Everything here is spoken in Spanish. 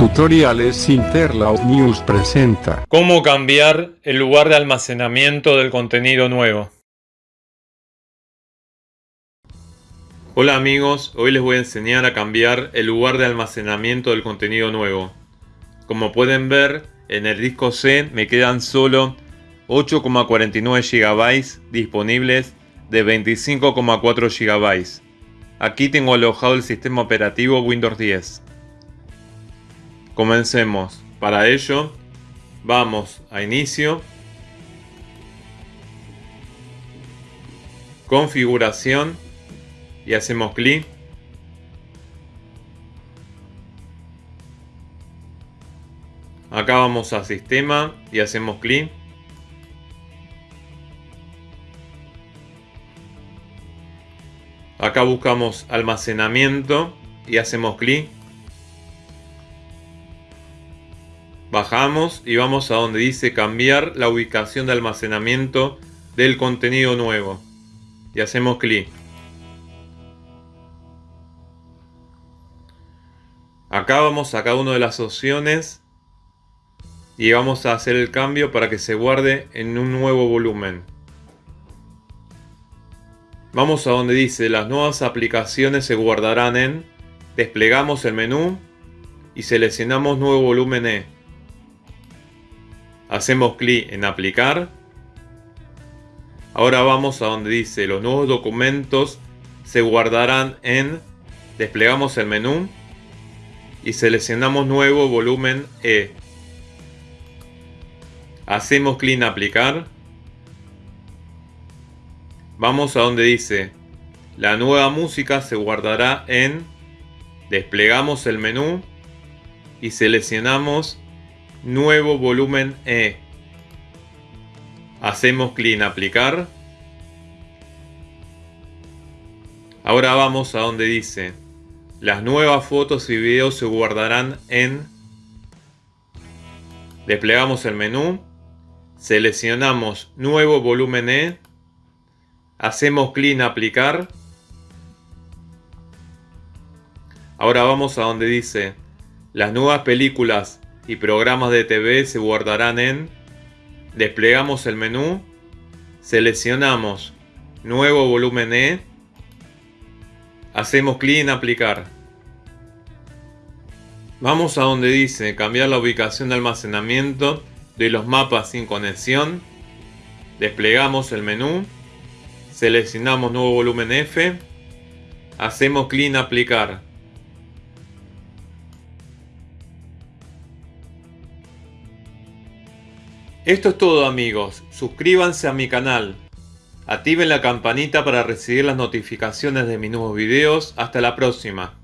Tutoriales Interlaut News presenta ¿Cómo cambiar el lugar de almacenamiento del contenido nuevo? Hola amigos, hoy les voy a enseñar a cambiar el lugar de almacenamiento del contenido nuevo. Como pueden ver, en el disco C me quedan solo 8,49 GB disponibles de 25,4 GB. Aquí tengo alojado el sistema operativo Windows 10. Comencemos. Para ello, vamos a Inicio, Configuración y hacemos clic. Acá vamos a Sistema y hacemos clic. Acá buscamos almacenamiento y hacemos clic. Bajamos y vamos a donde dice cambiar la ubicación de almacenamiento del contenido nuevo. Y hacemos clic. Acá vamos a cada una de las opciones y vamos a hacer el cambio para que se guarde en un nuevo volumen. Vamos a donde dice las nuevas aplicaciones se guardarán en, desplegamos el menú y seleccionamos nuevo volumen E. Hacemos clic en aplicar. Ahora vamos a donde dice los nuevos documentos se guardarán en, desplegamos el menú y seleccionamos nuevo volumen E. Hacemos clic en aplicar Vamos a donde dice, la nueva música se guardará en, desplegamos el menú y seleccionamos nuevo volumen E. Hacemos clic en aplicar. Ahora vamos a donde dice, las nuevas fotos y videos se guardarán en, desplegamos el menú, seleccionamos nuevo volumen E Hacemos clic en aplicar. Ahora vamos a donde dice las nuevas películas y programas de TV se guardarán en desplegamos el menú seleccionamos nuevo volumen E hacemos clic en aplicar vamos a donde dice cambiar la ubicación de almacenamiento de los mapas sin conexión desplegamos el menú Seleccionamos nuevo volumen F. Hacemos clic en aplicar. Esto es todo amigos. Suscríbanse a mi canal. Activen la campanita para recibir las notificaciones de mis nuevos videos. Hasta la próxima.